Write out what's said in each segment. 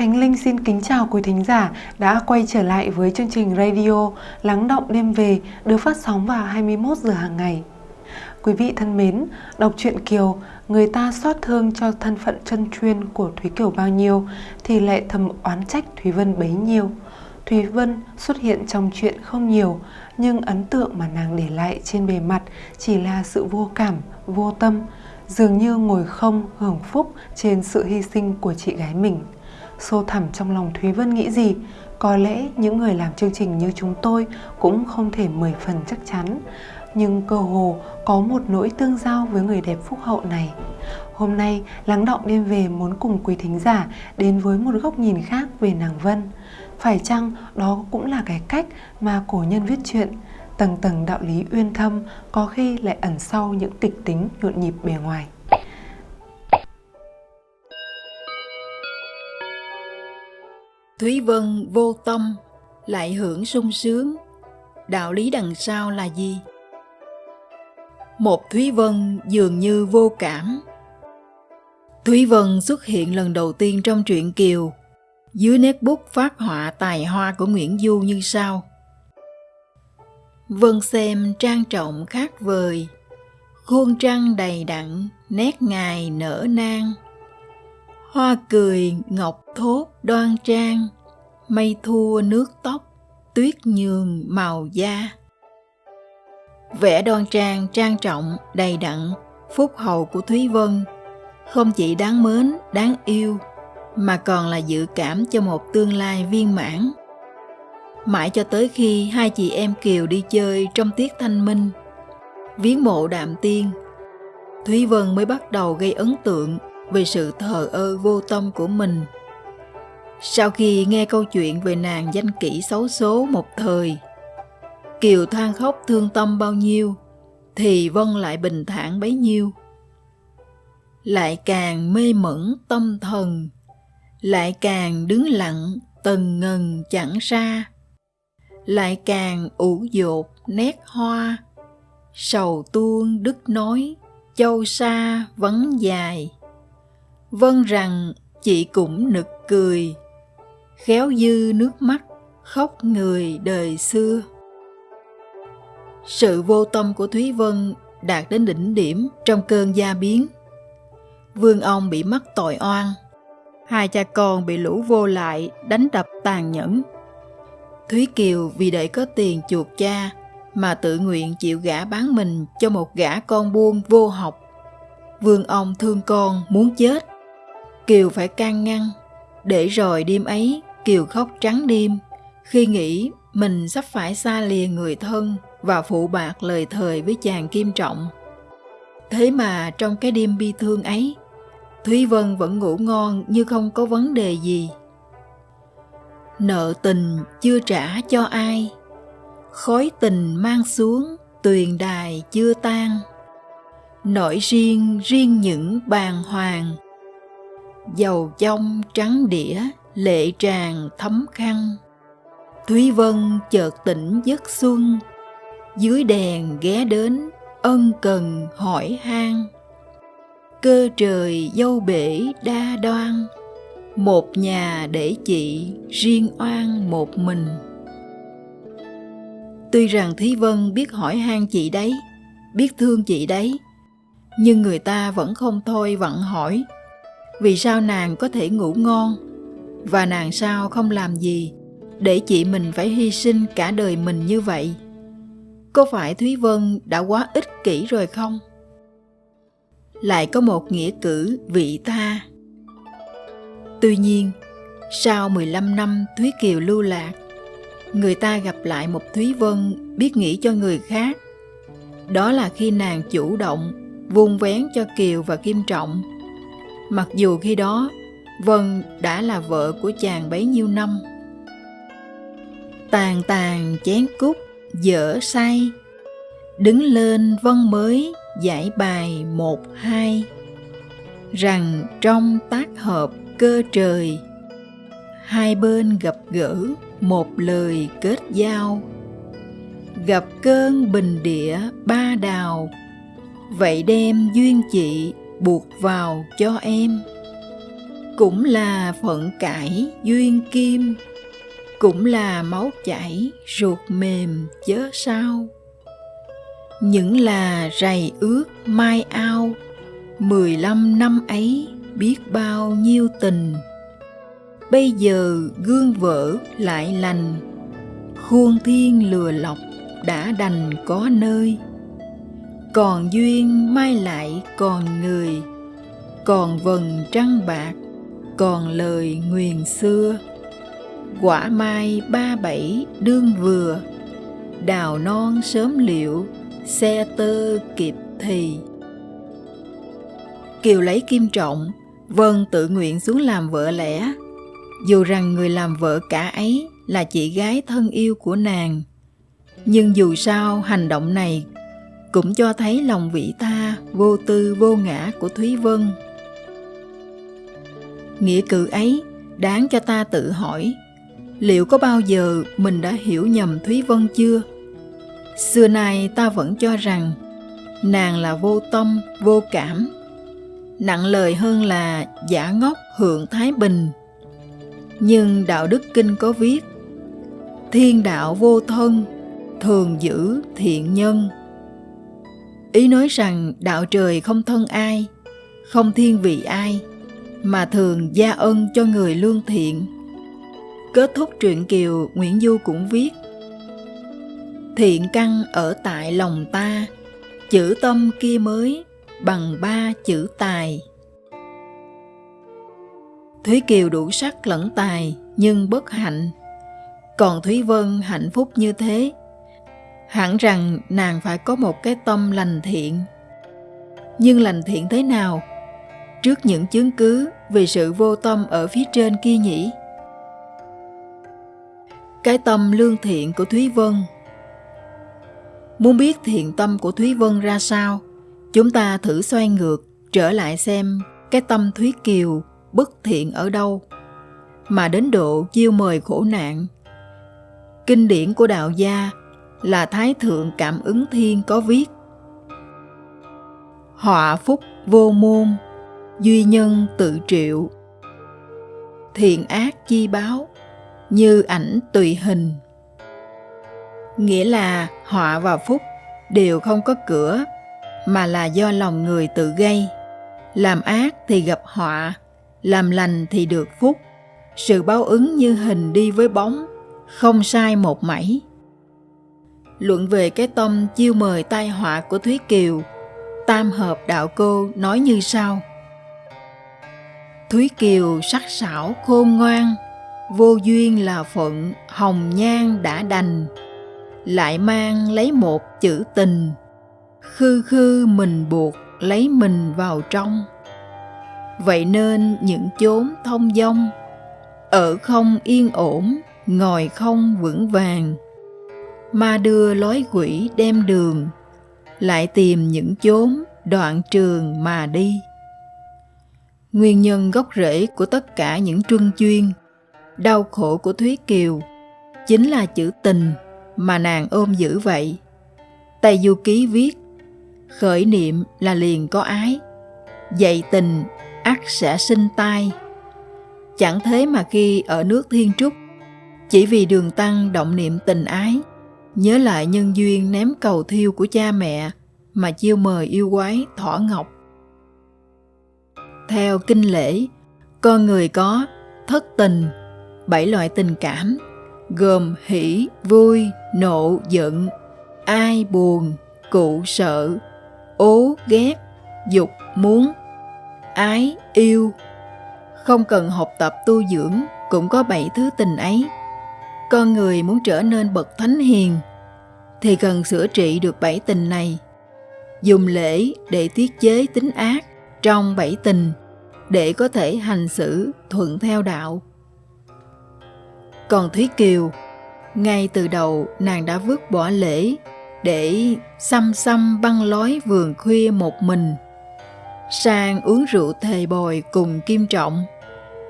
Khánh Linh xin kính chào quý thính giả đã quay trở lại với chương trình radio Lắng động đêm về được phát sóng vào 21 giờ hàng ngày. Quý vị thân mến, đọc truyện Kiều, người ta xót thương cho thân phận chân chuyên của Thúy Kiều bao nhiêu thì lại thầm oán trách Thúy Vân bấy nhiêu. Thúy Vân xuất hiện trong chuyện không nhiều, nhưng ấn tượng mà nàng để lại trên bề mặt chỉ là sự vô cảm, vô tâm, dường như ngồi không hưởng phúc trên sự hy sinh của chị gái mình. Sâu thẳm trong lòng Thúy Vân nghĩ gì? Có lẽ những người làm chương trình như chúng tôi cũng không thể 10 phần chắc chắn. Nhưng cơ hồ có một nỗi tương giao với người đẹp phúc hậu này. Hôm nay, Lắng Động Đêm Về muốn cùng quý thính giả đến với một góc nhìn khác về nàng Vân. Phải chăng đó cũng là cái cách mà cổ nhân viết chuyện tầng tầng đạo lý uyên thâm có khi lại ẩn sau những kịch tính nhộn nhịp bề ngoài. Thúy Vân vô tâm, lại hưởng sung sướng. Đạo lý đằng sau là gì? Một Thúy Vân dường như vô cảm. Thúy Vân xuất hiện lần đầu tiên trong truyện Kiều, dưới nét bút phát họa tài hoa của Nguyễn Du như sau. Vân xem trang trọng khác vời, khuôn trăng đầy đặn, nét ngài nở nang hoa cười, ngọc thốt, đoan trang, mây thua nước tóc, tuyết nhường màu da. Vẻ đoan trang trang trọng, đầy đặn, phúc hậu của thúy vân. Không chỉ đáng mến, đáng yêu, mà còn là dự cảm cho một tương lai viên mãn. Mãi cho tới khi hai chị em kiều đi chơi trong tiết thanh minh, viếng mộ đạm tiên, thúy vân mới bắt đầu gây ấn tượng về sự thờ ơ vô tâm của mình. Sau khi nghe câu chuyện về nàng danh kỹ xấu số một thời, Kiều than khóc thương tâm bao nhiêu, thì Vân lại bình thản bấy nhiêu. Lại càng mê mẩn tâm thần, lại càng đứng lặng tần ngần chẳng xa, lại càng ủ dột nét hoa, sầu tuôn đứt nói, châu xa vắng dài Vâng rằng chị cũng nực cười, khéo dư nước mắt, khóc người đời xưa. Sự vô tâm của Thúy Vân đạt đến đỉnh điểm trong cơn gia biến. Vương ông bị mắc tội oan, hai cha con bị lũ vô lại đánh đập tàn nhẫn. Thúy Kiều vì để có tiền chuộc cha mà tự nguyện chịu gả bán mình cho một gã con buôn vô học. Vương ông thương con muốn chết Kiều phải can ngăn, để rồi đêm ấy Kiều khóc trắng đêm khi nghĩ mình sắp phải xa lìa người thân và phụ bạc lời thời với chàng Kim Trọng. Thế mà trong cái đêm bi thương ấy, Thúy Vân vẫn ngủ ngon như không có vấn đề gì. Nợ tình chưa trả cho ai, khói tình mang xuống tuyền đài chưa tan. Nỗi riêng riêng những bàn hoàng dầu trong trắng đĩa, lệ tràn thấm khăn. Thúy vân chợt tỉnh giấc xuân. Dưới đèn ghé đến, ân cần hỏi han. Cơ trời dâu bể đa đoan. Một nhà để chị riêng oan một mình. Tuy rằng thúy vân biết hỏi han chị đấy, biết thương chị đấy, nhưng người ta vẫn không thôi vặn hỏi vì sao nàng có thể ngủ ngon? Và nàng sao không làm gì để chị mình phải hy sinh cả đời mình như vậy? Có phải thúy vân đã quá ích kỷ rồi không? Lại có một nghĩa cử vị tha. Tuy nhiên, sau 15 năm thúy kiều lưu lạc, người ta gặp lại một thúy vân biết nghĩ cho người khác. Đó là khi nàng chủ động, vuông vén cho kiều và kim trọng mặc dù khi đó Vân đã là vợ của chàng bấy nhiêu năm. Tàn tàn chén cúc dở say, đứng lên Vân mới giải bài một hai, rằng trong tác hợp cơ trời, hai bên gặp gỡ một lời kết giao, gặp cơn bình địa ba đào, vậy đem duyên chị buộc vào cho em. Cũng là phận cải duyên kim, cũng là máu chảy ruột mềm chớ sao. Những là rầy ướt mai ao, mười lăm năm ấy biết bao nhiêu tình. Bây giờ gương vỡ lại lành, khuôn thiên lừa lọc đã đành có nơi còn duyên mai lại còn người, còn vần trăng bạc, còn lời nguyền xưa. Quả mai ba bảy đương vừa, đào non sớm liệu, xe tơ kịp thì. Kiều lấy kim trọng vân tự nguyện xuống làm vợ lẽ. Dù rằng người làm vợ cả ấy là chị gái thân yêu của nàng. Nhưng dù sao hành động này cũng cho thấy lòng vị tha, vô tư, vô ngã của thúy vân. Nghĩa cử ấy đáng cho ta tự hỏi, liệu có bao giờ mình đã hiểu nhầm thúy vân chưa? Xưa nay ta vẫn cho rằng, nàng là vô tâm, vô cảm. Nặng lời hơn là giả ngốc hưởng thái bình. Nhưng đạo đức kinh có viết, thiên đạo vô thân, thường giữ thiện nhân ý nói rằng đạo trời không thân ai, không thiên vị ai, mà thường gia ân cho người lương thiện. Kết thúc truyện kiều, nguyễn du cũng viết, thiện căn ở tại lòng ta, chữ tâm kia mới bằng ba chữ tài. Thúy kiều đủ sắc lẫn tài, nhưng bất hạnh. Còn thúy vân hạnh phúc như thế hẳn rằng nàng phải có một cái tâm lành thiện. Nhưng lành thiện thế nào? Trước những chứng cứ về sự vô tâm ở phía trên kia nhỉ? Cái tâm lương thiện của thúy vân. Muốn biết thiện tâm của thúy vân ra sao, chúng ta thử xoay ngược trở lại xem cái tâm thúy kiều bất thiện ở đâu mà đến độ chiêu mời khổ nạn. Kinh điển của đạo gia là Thái Thượng Cảm ứng Thiên có viết. Họa phúc vô môn, duy nhân tự triệu. Thiện ác chi báo, như ảnh tùy hình. Nghĩa là họa và phúc đều không có cửa mà là do lòng người tự gây. Làm ác thì gặp họa làm lành thì được phúc. Sự báo ứng như hình đi với bóng không sai một mảy luận về cái tâm chiêu mời tai họa của Thúy Kiều, Tam Hợp Đạo Cô nói như sau. Thúy Kiều sắc sảo khôn ngoan, vô duyên là phận, hồng nhan đã đành, lại mang lấy một chữ tình, khư khư mình buộc lấy mình vào trong. Vậy nên những chốn thông dong, ở không yên ổn, ngồi không vững vàng, ma đưa lối quỷ đem đường, lại tìm những chốn đoạn trường mà đi. Nguyên nhân gốc rễ của tất cả những truân chuyên, đau khổ của thúy kiều chính là chữ tình mà nàng ôm giữ vậy. Tây du ký viết, khởi niệm là liền có ái, dạy tình ắt sẽ sinh tai. Chẳng thế mà khi ở nước thiên trúc, chỉ vì đường tăng động niệm tình ái nhớ lại nhân duyên ném cầu thiêu của cha mẹ mà chiêu mời yêu quái thỏ ngọc. Theo kinh lễ, con người có thất tình, bảy loại tình cảm, gồm hỷ, vui, nộ, giận, ai, buồn, cụ, sợ, ố, ghét, dục, muốn, ái, yêu. Không cần học tập tu dưỡng cũng có bảy thứ tình ấy con người muốn trở nên bậc thánh hiền thì cần sửa trị được bảy tình này. Dùng lễ để tiết chế tính ác trong bảy tình để có thể hành xử thuận theo đạo. Còn thúy kiều, ngay từ đầu nàng đã vứt bỏ lễ để xăm xăm băng lói vườn khuya một mình. Sang uống rượu thề bồi cùng kim trọng,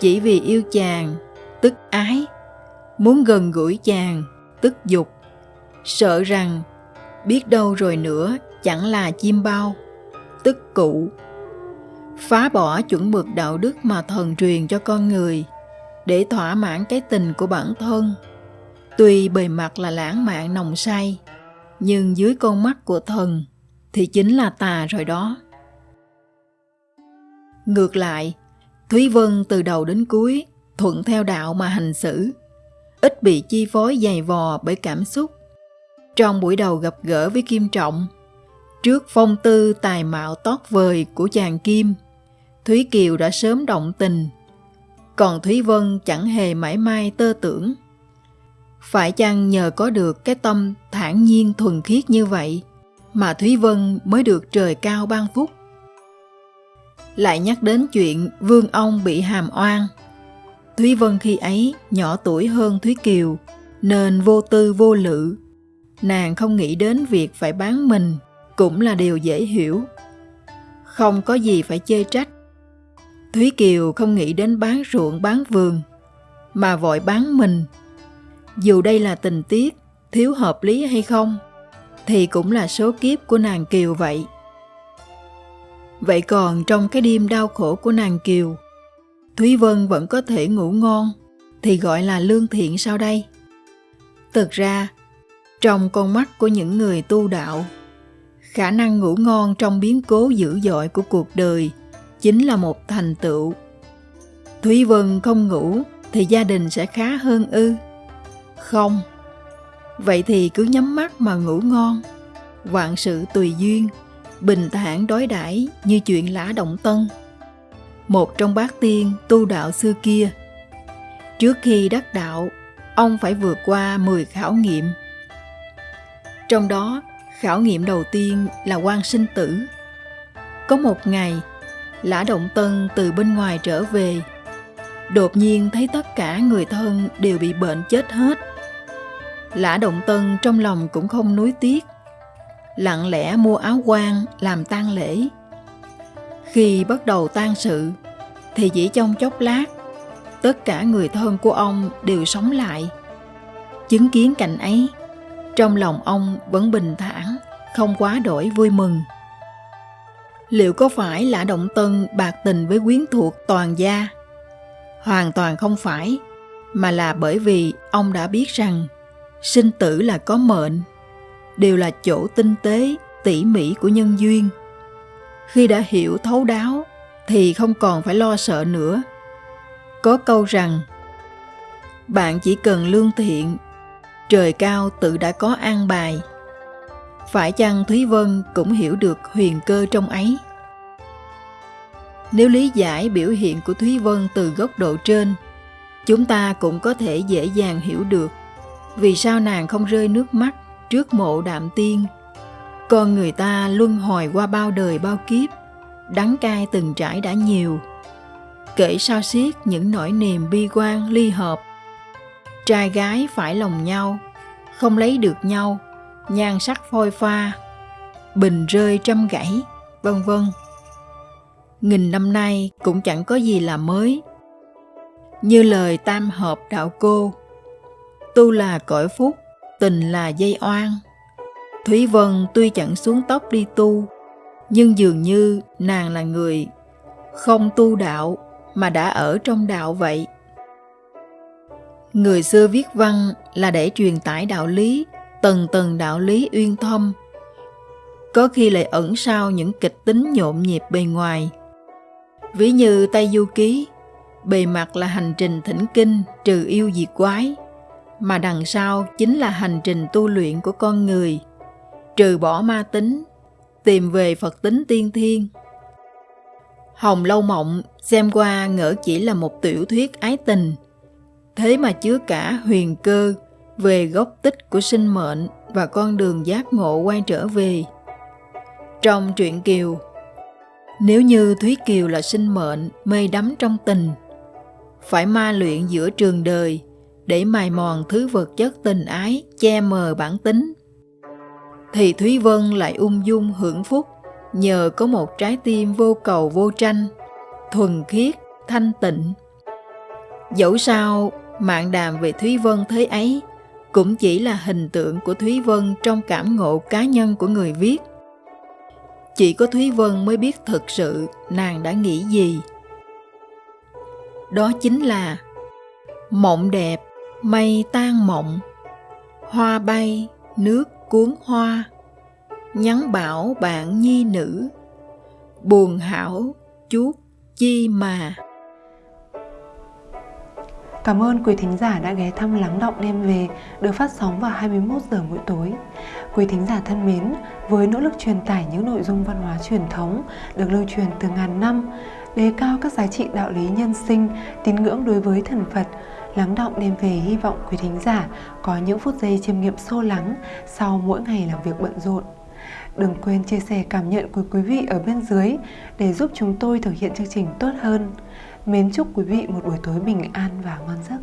chỉ vì yêu chàng, tức ái, muốn gần gũi chàng, tức dục sợ rằng biết đâu rồi nữa chẳng là chim bao, tức cụ phá bỏ chuẩn mực đạo đức mà thần truyền cho con người để thỏa mãn cái tình của bản thân. Tuy bề mặt là lãng mạn nồng say, nhưng dưới con mắt của thần thì chính là tà rồi đó. Ngược lại, thúy vân từ đầu đến cuối thuận theo đạo mà hành xử, ít bị chi phối dày vò bởi cảm xúc trong buổi đầu gặp gỡ với kim trọng, trước phong tư tài mạo tót vời của chàng kim, thúy kiều đã sớm động tình, còn thúy vân chẳng hề mãi mai tơ tưởng. Phải chăng nhờ có được cái tâm thản nhiên thuần khiết như vậy mà thúy vân mới được trời cao ban phúc? Lại nhắc đến chuyện vương ông bị hàm oan, thúy vân khi ấy nhỏ tuổi hơn thúy kiều, nên vô tư vô lự nàng không nghĩ đến việc phải bán mình, cũng là điều dễ hiểu. Không có gì phải chê trách. Thúy kiều không nghĩ đến bán ruộng, bán vườn, mà vội bán mình. Dù đây là tình tiết, thiếu hợp lý hay không, thì cũng là số kiếp của nàng kiều vậy. Vậy còn trong cái đêm đau khổ của nàng kiều, thúy vân vẫn có thể ngủ ngon, thì gọi là lương thiện sau đây. Thực ra trong con mắt của những người tu đạo. Khả năng ngủ ngon trong biến cố dữ dội của cuộc đời chính là một thành tựu. Thúy vân không ngủ thì gia đình sẽ khá hơn ư? Không. Vậy thì cứ nhắm mắt mà ngủ ngon. Vạn sự tùy duyên, bình thản đối đãi như chuyện lã động tân, một trong bát tiên tu đạo xưa kia. Trước khi đắc đạo, ông phải vượt qua 10 khảo nghiệm trong đó, khảo nghiệm đầu tiên là quan sinh tử. Có một ngày, lã động tân từ bên ngoài trở về. Đột nhiên thấy tất cả người thân đều bị bệnh chết hết. Lã động tân trong lòng cũng không nuối tiếc, lặng lẽ mua áo quan làm tang lễ. Khi bắt đầu tang sự, thì chỉ trong chốc lát, tất cả người thân của ông đều sống lại. Chứng kiến cảnh ấy trong lòng ông vẫn bình thản, không quá đổi vui mừng. Liệu có phải là động tân bạc tình với quyến thuộc toàn gia? Hoàn toàn không phải, mà là bởi vì ông đã biết rằng sinh tử là có mệnh, đều là chỗ tinh tế, tỉ mỉ của nhân duyên. Khi đã hiểu thấu đáo thì không còn phải lo sợ nữa. Có câu rằng, bạn chỉ cần lương thiện trời cao tự đã có an bài. Phải chăng thúy vân cũng hiểu được huyền cơ trong ấy? Nếu lý giải biểu hiện của thúy vân từ góc độ trên, chúng ta cũng có thể dễ dàng hiểu được vì sao nàng không rơi nước mắt trước mộ đạm tiên. Con người ta luân hồi qua bao đời bao kiếp, đắng cay từng trải đã nhiều. Kể sao xiết những nỗi niềm bi quan ly hợp trai gái phải lòng nhau, không lấy được nhau, nhan sắc phôi pha, bình rơi trăm gãy, vân vân. Nghìn năm nay cũng chẳng có gì là mới. Như lời tam hợp đạo cô, tu là cõi phúc, tình là dây oan. Thúy vân tuy chẳng xuống tóc đi tu, nhưng dường như nàng là người không tu đạo mà đã ở trong đạo vậy người xưa viết văn là để truyền tải đạo lý, tầng tầng đạo lý uyên thâm. Có khi lại ẩn sau những kịch tính nhộn nhịp bề ngoài. Ví như tây du ký, bề mặt là hành trình thỉnh kinh trừ yêu diệt quái, mà đằng sau chính là hành trình tu luyện của con người. Trừ bỏ ma tính, tìm về phật tính tiên thiên. Hồng lâu mộng xem qua ngỡ chỉ là một tiểu thuyết ái tình thế mà chứa cả huyền cơ về gốc tích của sinh mệnh và con đường giác ngộ quay trở về. Trong truyện kiều, nếu như thúy kiều là sinh mệnh mê đắm trong tình, phải ma luyện giữa trường đời để mài mòn thứ vật chất tình ái che mờ bản tính. Thì thúy vân lại ung dung hưởng phúc nhờ có một trái tim vô cầu vô tranh, thuần khiết, thanh tịnh. Dẫu sao mạng đàm về thúy vân thế ấy cũng chỉ là hình tượng của thúy vân trong cảm ngộ cá nhân của người viết chỉ có Thúy Vân mới biết thực sự nàng đã nghĩ gì. Đó chính là mộng đẹp, mây tan mộng, hoa bay, nước cuốn hoa, nhắn bảo bạn nhi nữ, buồn hảo chuốt chi mà. Cảm ơn quý thính giả đã ghé thăm Lắng Động Đêm Về được phát sóng vào 21 giờ mỗi tối. Quý thính giả thân mến, với nỗ lực truyền tải những nội dung văn hóa truyền thống được lưu truyền từ ngàn năm, đề cao các giá trị đạo lý nhân sinh, tín ngưỡng đối với thần Phật, Lắng Động Đêm Về hy vọng quý thính giả có những phút giây chiêm nghiệm sâu lắng sau mỗi ngày làm việc bận rộn. Đừng quên chia sẻ cảm nhận của quý vị ở bên dưới để giúp chúng tôi thực hiện chương trình tốt hơn. Mến chúc quý vị một buổi tối bình an và ngon giấc.